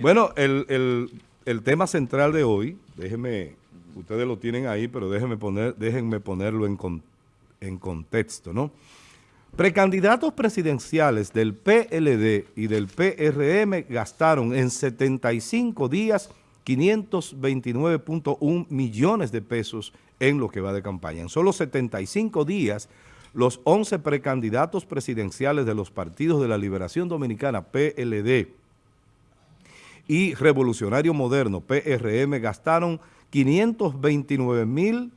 Bueno, el, tema central de hoy, déjenme, ustedes lo tienen ahí, pero déjenme, poner, déjenme ponerlo en, en contexto, ¿no? Precandidatos presidenciales del PLD y del PRM gastaron en 75 días 529.1 millones de pesos en lo que va de campaña. En solo 75 días, los 11 precandidatos presidenciales de los partidos de la Liberación Dominicana, PLD, y Revolucionario Moderno, PRM, gastaron 529 mil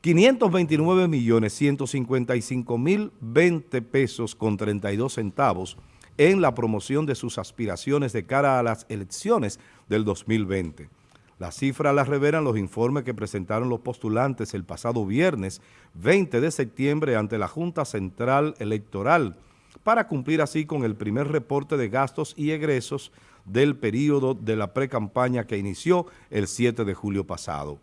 529 millones 155 mil 20 pesos con 32 centavos en la promoción de sus aspiraciones de cara a las elecciones del 2020. La cifra la revelan los informes que presentaron los postulantes el pasado viernes 20 de septiembre ante la Junta Central Electoral para cumplir así con el primer reporte de gastos y egresos del periodo de la pre-campaña que inició el 7 de julio pasado.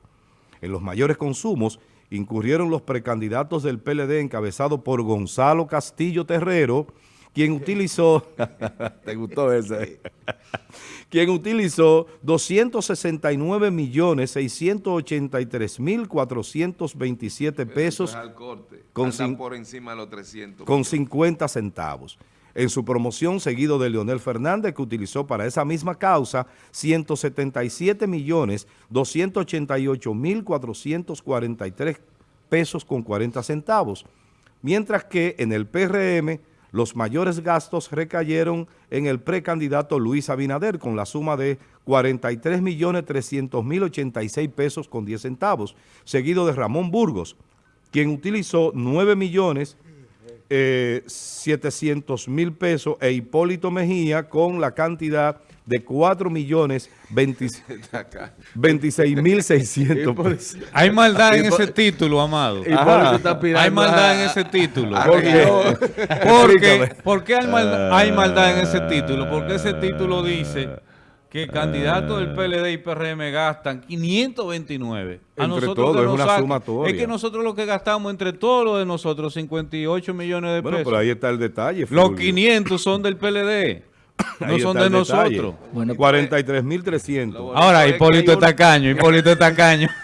En los mayores consumos incurrieron los precandidatos del PLD encabezado por Gonzalo Castillo Terrero, quien utilizó, ¿te gustó ese? quien utilizó 269 millones 683 mil 427 pesos con, por encima de los 300 con 50 centavos. En su promoción, seguido de Leonel Fernández, que utilizó para esa misma causa 177 millones 288 mil 443 pesos con 40 centavos. Mientras que en el PRM los mayores gastos recayeron en el precandidato Luis Abinader con la suma de 43 millones 300 mil 86 pesos con 10 centavos, seguido de Ramón Burgos, quien utilizó 9 millones 700 mil pesos e Hipólito Mejía con la cantidad de 4 millones 26 mil 600 pesos. Hay maldad en ese título, Amado. Hay maldad en ese título. ¿Por qué? hay, hay maldad en ese título? Porque ese título dice que candidatos del PLD y PRM gastan 529. A entre nosotros todo, es una sumatoria. Es que nosotros lo que gastamos entre todos los de nosotros, 58 millones de pesos. Bueno, pero ahí está el detalle. Los 500 son del PLD. no son de nosotros. Bueno, 43.300. Ahora, Hipólito Tacaño, Hipólito Tacaño.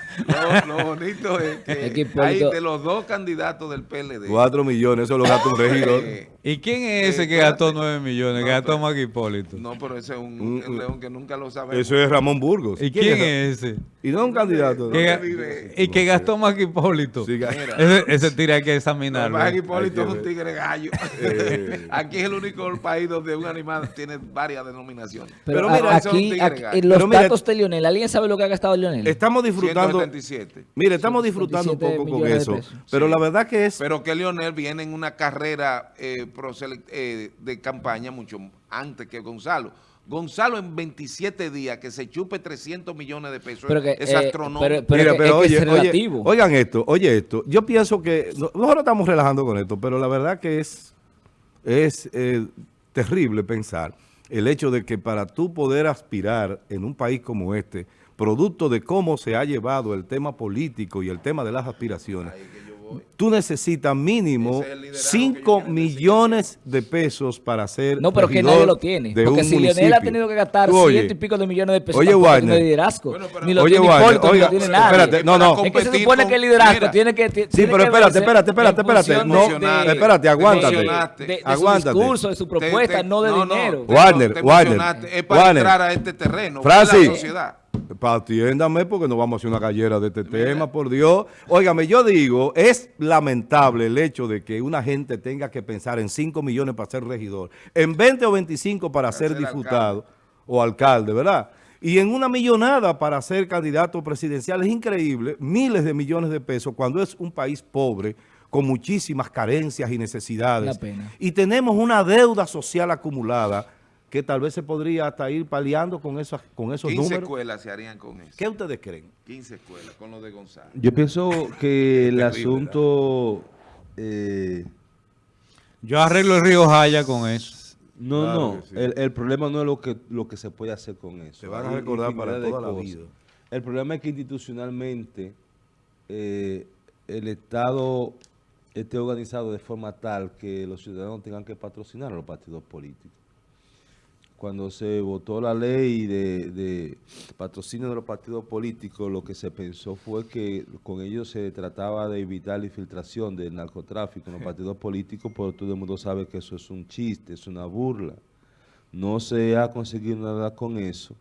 Lo, bonito es que hay de los dos candidatos del PLD. Cuatro millones, eso lo gasta un regidor. ¿Y quién es ese que gastó nueve millones? que gastó más que Hipólito. No, pero ese es un, león que nunca lo sabe. Eso es Ramón Burgos. ¿Y quién, es ese? Y no es un candidato. y que gastó más que Hipólito. ese, ese tira hay que examinarlo. más que Hipólito es un tigre gallo. Eh. Aquí es el único país donde un animal tiene varias denominaciones. Pero, mira, aquí, los datos de Lionel, ¿alguien sabe lo que ha gastado Lionel? Estamos disfrutando Mire, estamos disfrutando un poco con eso, pero la verdad que es... Pero que Leonel viene en una carrera eh, eh, de campaña mucho antes que Gonzalo. Gonzalo en 27 días que se chupe 300 millones de pesos es eh, astronómico. Pero, oye, oigan esto, oye esto. Yo pienso que, nosotros estamos relajando con esto, pero la verdad que es, es terrible pensar el hecho de que para tú poder aspirar en un país como este producto de cómo se ha llevado el tema político y el tema de las aspiraciones, tú necesitas mínimo 5 millones de pesos para hacer No, pero que nadie lo tiene. Porque si Leonel ha tenido que gastar ciento y pico de millones de pesos oye, para tener liderazgo, ni lo oye, tiene Hipólito, ni lo tiene nadie. Espérate, no, no. Es que se supone que el liderazgo tiene que... sí, pero espérate, espérate, espérate, espérate. No, espérate, aguántate. De, su discurso, de su propuesta, no de dinero. Warner, Warner. Es para entrar a este terreno. Francis. Atiéndame porque no vamos a hacer una gallera de este tema, por Dios. Óigame, yo digo, es lamentable el hecho de que una gente tenga que pensar en 5 millones para ser regidor, en 20 o 25 para, ser, diputado o alcalde, ¿verdad? Y en una millonada para ser candidato presidencial. Es increíble, miles de millones de pesos cuando es un país pobre, con muchísimas carencias y necesidades. Y tenemos una deuda social acumulada que tal vez se podría hasta ir paliando con esos, con esos 15 escuelas se harían con eso. ¿Qué ustedes creen? 15 escuelas, con lo de Gonzalo. Yo pienso que el asunto... Eh, Yo arreglo el río Jaya con eso. No, no, el, problema no es lo que, lo que se puede hacer con eso. Se van a recordar para toda la vida. El problema es que institucionalmente eh, el Estado esté organizado de forma tal que los ciudadanos tengan que patrocinar a los partidos políticos. Cuando se votó la ley de, patrocinio de los partidos políticos, lo que se pensó fue que con ellos se trataba de evitar la infiltración del narcotráfico en los partidos políticos, pero todo el mundo sabe que eso es un chiste, es una burla. No se ha conseguido nada con eso.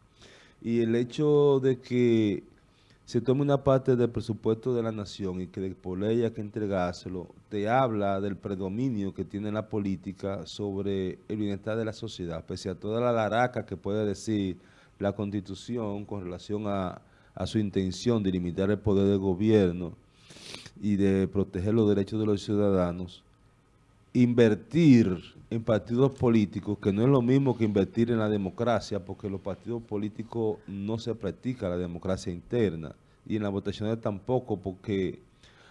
Y el hecho de que se tome una parte del presupuesto de la nación y que por ley hay que entregárselo, te habla del predominio que tiene la política sobre el bienestar de la sociedad, pese a toda la laraca que puede decir la Constitución con relación a, a su intención de limitar el poder del gobierno y de proteger los derechos de los ciudadanos, invertir en partidos políticos, que no es lo mismo que invertir en la democracia, porque los partidos políticos no se practica la democracia interna, y en las votaciones tampoco, porque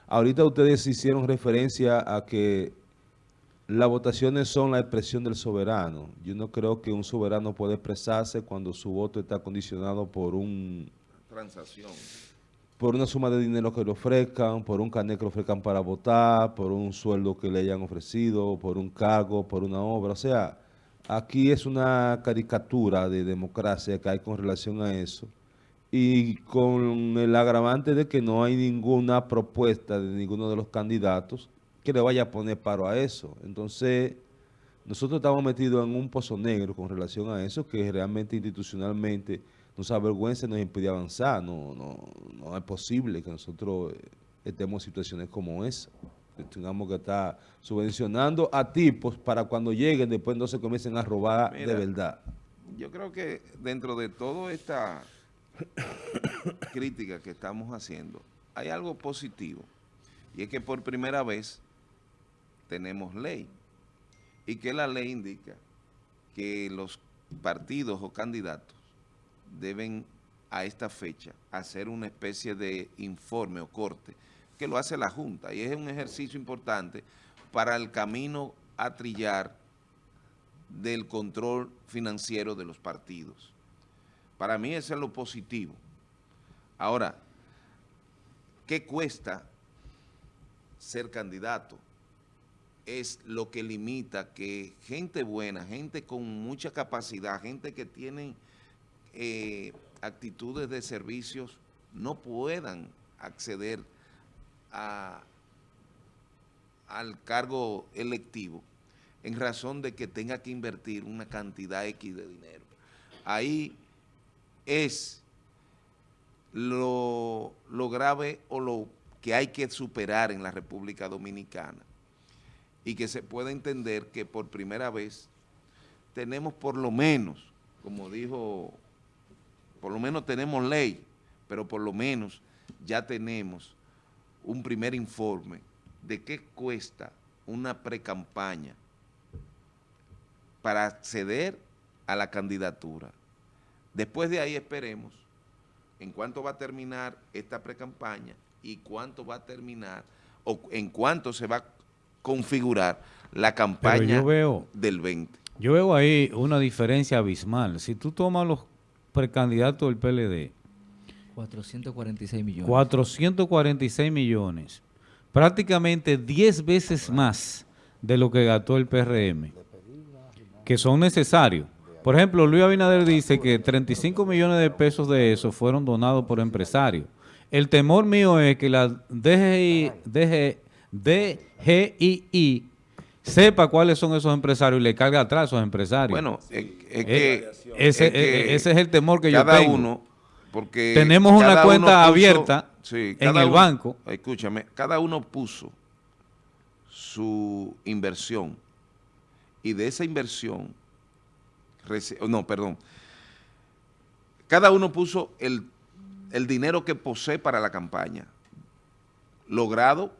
ahorita ustedes hicieron referencia a que las votaciones son la expresión del soberano. Yo no creo que un soberano pueda expresarse cuando su voto está condicionado por un... Transacción por una suma de dinero que le ofrezcan, por un carnet que le ofrezcan para votar, por un sueldo que le hayan ofrecido, por un cargo, por una obra. O sea, aquí es una caricatura de democracia que hay con relación a eso. Y con el agravante de que no hay ninguna propuesta de ninguno de los candidatos que le vaya a poner paro a eso. Entonces, nosotros estamos metidos en un pozo negro con relación a eso, que realmente institucionalmente nos avergüenza y nos impide avanzar. No, no, no es posible que nosotros eh, estemos en situaciones como esa. Que tengamos que estar subvencionando a tipos para cuando lleguen después no se comiencen a robar de verdad. Yo creo que dentro de toda esta crítica que estamos haciendo, hay algo positivo. Y es que por primera vez tenemos ley. Y que la ley indica que los partidos o candidatos deben a esta fecha hacer una especie de informe o corte que lo hace la Junta y es un ejercicio importante para el camino a trillar del control financiero de los partidos. Para mí eso es lo positivo. Ahora, ¿qué cuesta ser candidato? Es lo que limita que gente buena, gente con mucha capacidad, gente que tiene eh, actitudes de servicios no puedan acceder al cargo electivo en razón de que tenga que invertir una cantidad X de dinero. Ahí es lo, lo grave o lo que hay que superar en la República Dominicana y que se puede entender que por primera vez tenemos por lo menos, como dijo por lo menos tenemos ley, pero por lo menos ya tenemos un primer informe de qué cuesta una precampaña para acceder a la candidatura. Después de ahí esperemos en cuánto va a terminar esta precampaña y cuánto va a terminar o en cuánto se va a configurar la campaña del 20. Yo veo ahí una diferencia abismal. Si tú tomas los precandidato del PLD. 446 millones. 446 millones. Prácticamente 10 veces más de lo que gastó el PRM, que son necesarios. Por ejemplo, Luis Abinader dice que 35 millones de pesos de eso fueron donados por empresarios. El temor mío es que la DGI, DGI sepa cuáles son esos empresarios y le carga atrás a esos empresarios. Bueno, es, que, ese, es el temor que yo tengo. Cada uno, porque tenemos una cuenta abierta en el banco. Escúchame, cada uno puso su inversión y de esa inversión, no, perdón, cada uno puso el, el dinero que posee para la campaña, logrado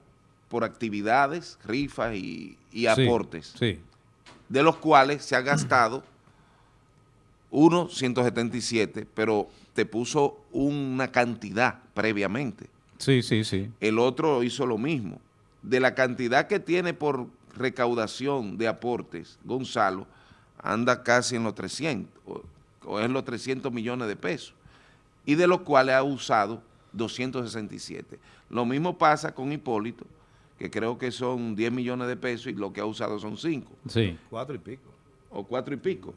por actividades, rifas y, aportes, de los cuales se ha gastado uno 177, pero te puso una cantidad previamente. Sí, sí, sí. El otro hizo lo mismo. De la cantidad que tiene por recaudación de aportes, Gonzalo anda casi en los 300, o, o es los 300 millones de pesos, y de los cuales ha usado 267. Lo mismo pasa con Hipólito, que creo que son 10 millones de pesos y lo que ha usado son 5. Sí. Cuatro y pico. O cuatro y pico.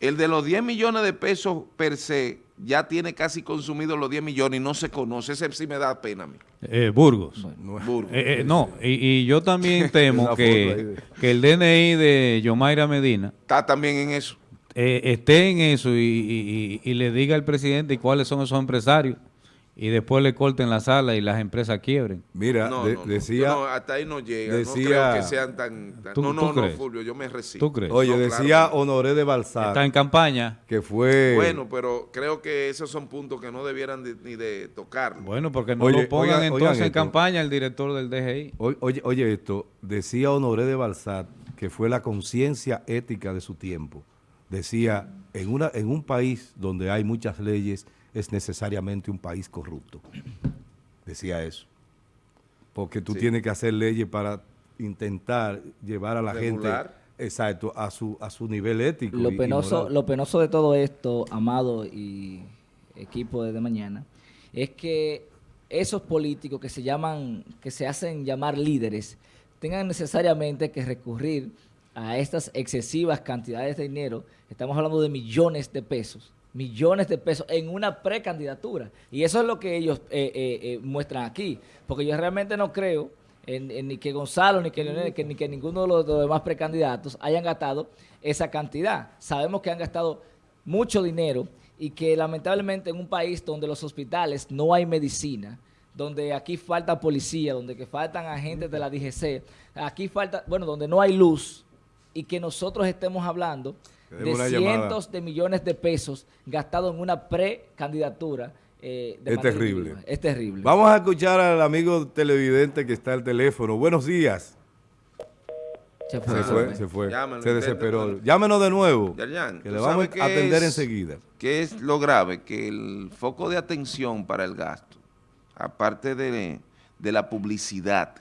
El de los 10 millones de pesos per se ya tiene casi consumido los 10 millones y no se conoce. Ese sí me da pena a mí. Eh, Burgos. Eh, eh, no, y, yo también temo que, que, el DNI de Yomaira Medina... Está también en eso. esté en eso y, y le diga al presidente cuáles son esos empresarios y después le corten la sala y las empresas quiebren. Mira, decía... hasta ahí no llega, no creo que sean tan... no, no, no, Fulvio, yo me resisto. ¿Tú crees? Oye, decía Honoré de Balsar... Está en campaña. Que fue... Bueno, pero creo que esos son puntos que no debieran ni de tocar. Bueno, porque no lo pongan entonces en campaña el director del DGI. Oye, oye esto, decía Honoré de Balsar que fue la conciencia ética de su tiempo. Decía, en, una, en un país donde hay muchas leyes es necesariamente un país corrupto. Decía eso. Porque tú tienes que hacer leyes para intentar llevar a la gente exacto a su a su nivel ético. Lo penoso, lo penoso de todo esto, Amado y equipo de, de mañana, es que esos políticos que se llaman, que se hacen llamar líderes, tengan necesariamente que recurrir a estas excesivas cantidades de dinero, estamos hablando de millones de pesos, millones de pesos en una precandidatura. Y eso es lo que ellos eh, eh, eh, muestran aquí. Porque yo realmente no creo en, ni que Gonzalo, ni que ni que ninguno de los, demás precandidatos hayan gastado esa cantidad. Sabemos que han gastado mucho dinero y que lamentablemente en un país donde los hospitales no hay medicina, donde aquí falta policía, donde que faltan agentes de la DGC, aquí falta, bueno, donde no hay luz y que nosotros estemos hablando de cientos de millones de pesos gastados en una precandidatura. Eh, es terrible. Es terrible. Vamos a escuchar al amigo televidente que está al teléfono. Buenos días. Se fue. Se fue, se, desesperó. Llámenos de nuevo. que le vamos a atender enseguida. ¿Qué es lo grave? Que el foco de atención para el gasto, aparte de, de la publicidad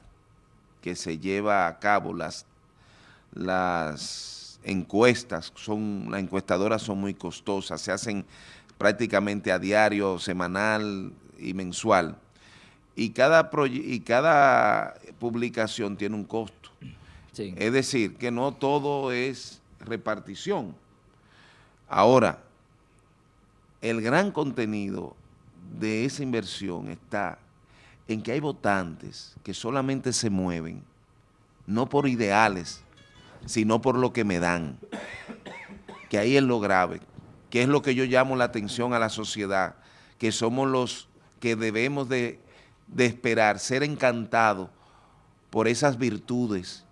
que se lleva a cabo, las, las encuestas, son las encuestadoras son muy costosas, se hacen prácticamente a diario, semanal y mensual. Y cada, y cada publicación tiene un costo. Es decir, que no todo es repartición. Ahora, el gran contenido de esa inversión está en que hay votantes que solamente se mueven, no por ideales, sino por lo que me dan. Que ahí es lo grave, que es lo que yo llamo la atención a la sociedad, que somos los que debemos de, esperar, ser encantados por esas virtudes,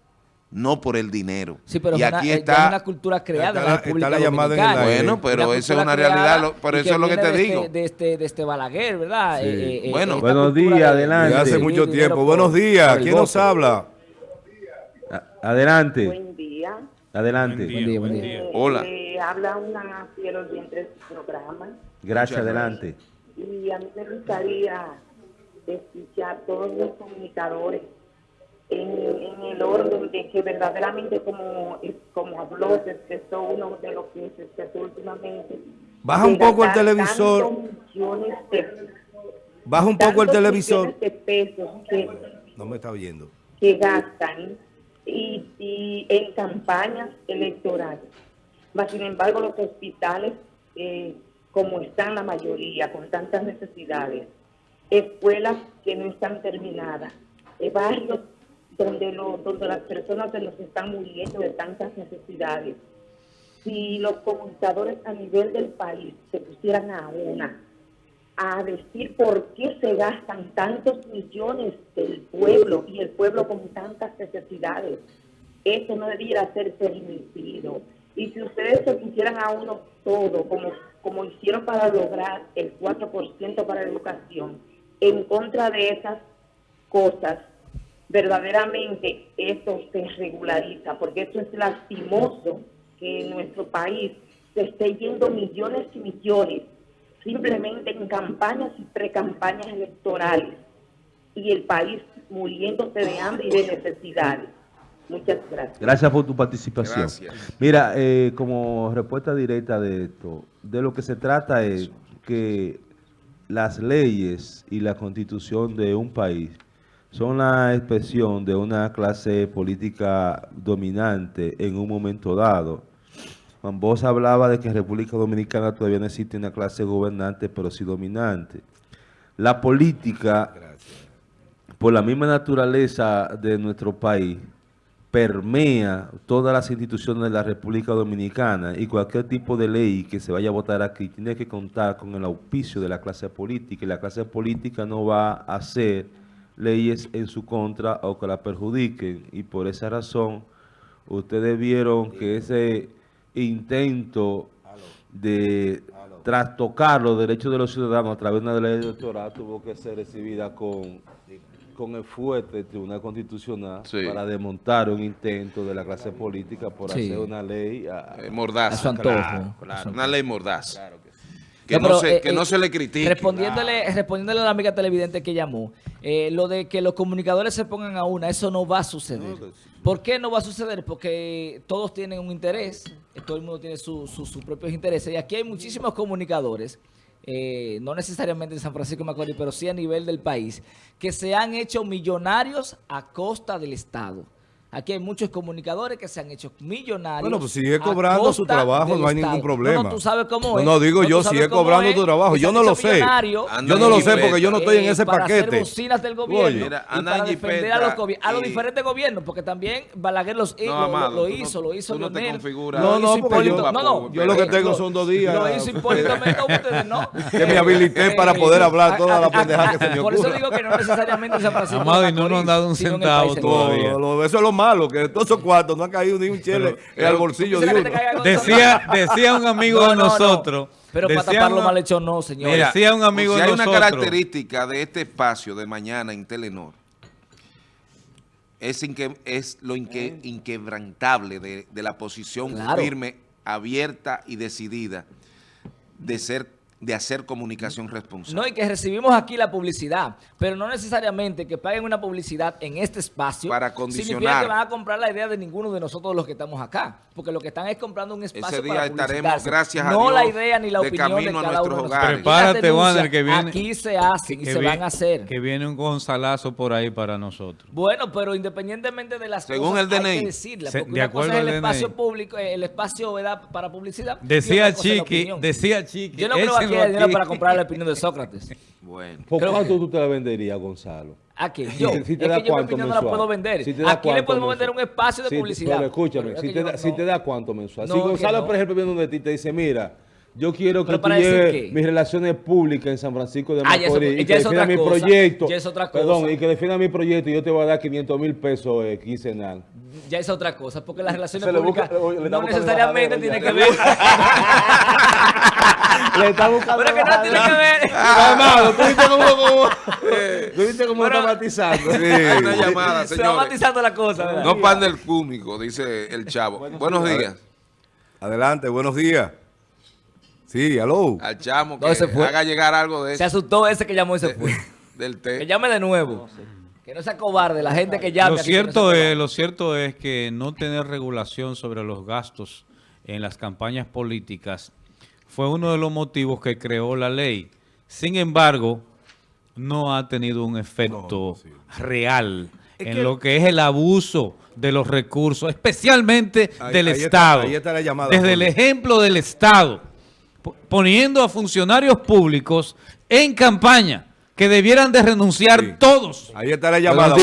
no por el dinero. Sí, pero y aquí está, una cultura creada en la República Dominicana. Bueno, pero eso es una realidad, por eso es lo que te digo. Este, de, este, de este Balaguer, ¿verdad? Eh, eh, bueno, buenos días, adelante. hace mucho tiempo. Buenos días, ¿quién nos habla? Adelante. Buen día. Adelante. Buen día, buen día. Eh, Hola. Eh, habla una fiel oyente de su programa. Gracias, adelante. Y a mí me gustaría escuchar todos los comunicadores en, el orden de que verdaderamente como, como habló, se expresó uno de los que se expresó últimamente. Baja un poco el televisor. Baja un poco el televisor. no me está viendo. Que gastan y, en campañas electorales. Mas, sin embargo, los hospitales, eh, como están la mayoría, con tantas necesidades, escuelas que no están terminadas, eh, barrios donde, donde las personas se nos están muriendo de tantas necesidades. Si los comunicadores a nivel del país se pusieran a una a decir por qué se gastan tantos millones del pueblo y el pueblo con tantas necesidades. Eso no debiera ser permitido. Y si ustedes se pusieran a uno todo, como, como hicieron para lograr el 4% para la educación, en contra de esas cosas, verdaderamente eso se regulariza, porque eso es lastimoso que en nuestro país se esté yendo millones y millones simplemente en campañas y precampañas electorales y el país muriéndose de hambre y de necesidades. Muchas gracias. Gracias por tu participación. Mira, eh, como respuesta directa de esto, de lo que se trata es que las leyes y la constitución de un país son la expresión de una clase política dominante en un momento dado Bosch hablaba de que en República Dominicana todavía no existe una clase gobernante, pero sí dominante. La política, por la misma naturaleza de nuestro país, permea todas las instituciones de la República Dominicana y cualquier tipo de ley que se vaya a votar aquí tiene que contar con el auspicio de la clase política y la clase política no va a hacer leyes en su contra o que la perjudiquen y por esa razón ustedes vieron que ese intento de trastocar los derechos de los ciudadanos a través de una ley electoral tuvo que ser recibida con con el fuerte del Tribunal Constitucional para desmontar un intento de la clase política por hacer una ley a, eh, mordaz. Una ley mordaz. que, no, se, eh, que no, eh, se, le critique. Respondiéndole, respondiéndole a la amiga televidente que llamó, lo de que los comunicadores se pongan a una, eso no va a suceder. ¿Por qué no va a suceder? Porque todos tienen un interés, todo el mundo tiene sus propios intereses, y aquí hay muchísimos comunicadores eh, no necesariamente en San Francisco de Macorís, pero sí a nivel del país, que se han hecho millonarios a costa del Estado. Aquí hay muchos comunicadores que se han hecho millonarios. Bueno, pues sigue cobrando su trabajo, no hay ningún problema. No, tú sabes cómo es. No, digo yo, sigue cobrando tu trabajo. Yo no lo sé. Yo no lo sé porque yo no estoy en ese para paquete. Hacer bocinas del gobierno y para defender a los, a los diferentes gobiernos, porque también Balaguer los, lo, lo, hizo, lo hizo no Leonel. no, no, porque yo, no, no, yo lo que tengo son dos días. Lo hizo Hipólito ustedes no. Que me habilité para poder hablar toda la pendeja que se me ocurra. Por eso digo que no necesariamente Francisco Amado, y no nos han dado un centavo todavía. Eso es lo malo, que todos cuartos, no ha caído ni un chile en el bolsillo de uno. Decía, decía un amigo de nosotros. Pero para tapar lo mal hecho no, señor. decía un amigo si hay una característica de este espacio de mañana en Telenor, es, es lo inquebrantable de, la posición firme, abierta y decidida de ser de hacer comunicación responsable. No, y que recibimos aquí la publicidad, pero no necesariamente que paguen una publicidad en este espacio para condicionar. significa que van a comprar la idea de ninguno de nosotros los que estamos acá, porque lo que están es comprando un espacio Ese día estaremos, gracias a no Dios, la idea ni la opinión de cada uno de nosotros. Prepárate, Wander, que viene... Aquí se hacen y se van a hacer. Que viene un Gonzalazo por ahí para nosotros. Bueno, pero independientemente de las Según cosas, el DNI. hay que decirlas, porque de acuerdo es el espacio público, el espacio para publicidad. Decía Chiqui, decía Chiqui, yo no creo que haya dinero para comprar la opinión de Sócrates. Bueno. ¿Por cuánto tú te la venderías, Gonzalo? ¿A qué? Yo. Si te es da que yo mi opinión no la puedo vender. Si Aquí le podemos vender un espacio de publicidad. Pero escúchame, si, te da, si te da cuánto mensual. si Gonzalo, por ejemplo, viene donde ti te dice, mira, yo quiero que tú lleves mis relaciones públicas en San Francisco de Macorís ah, y que defienda mi proyecto. Ya es otra cosa. Perdón, y que defienda mi proyecto y yo te voy a dar 500 mil pesos eh, quincenal. Ya es otra cosa, porque las relaciones públicas no necesariamente tienen que ver... Le está buscando Pero que no tiene que ver... Amado, tú viste como tú viste como está matizando. Sí. Hay una llamada, señores. Se va matizando la cosa, ¿verdad? No pan del cúmico, dice el chavo. Buenos días. Adelante, buenos días. Sí, aló. Al chamo que haga llegar algo de eso. Se asustó ese que llamó y se fue. Del té. Que llame de nuevo. Que no sea cobarde, la gente que llame. Lo cierto, es, lo cierto es que no tener regulación sobre los gastos en las campañas políticas fue uno de los motivos que creó la ley. Sin embargo, no ha tenido un efecto real en lo que es el abuso de los recursos, especialmente del Estado. Desde el ejemplo del Estado poniendo a funcionarios públicos en campaña que debieran de renunciar todos. Ahí está la llamada.